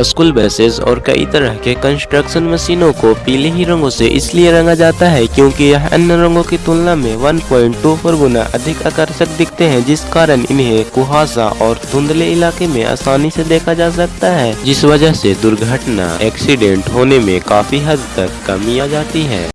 School buses और कई तरह के कंस्ट्रक्शन मशीनों को पीले ही रंगों से इसलिए रंगा जाता है क्योंकि यह अन्य रंगों की तुलना में 1.24 गुना अधिक आकर्षक दिखते हैं, जिस कारण इन्हें कुहासा और धुंधले इलाके में आसानी से देखा जा सकता है, जिस वजह से दुर्घटना एक्सीडेंट होने में काफ़ी हद तक कमी आ जाती है।